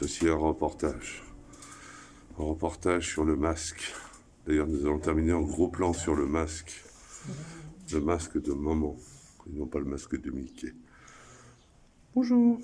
Ceci est un reportage. Un reportage sur le masque. D'ailleurs, nous allons terminer en gros plan sur le masque. Le masque de maman, et non pas le masque de Mickey. Bonjour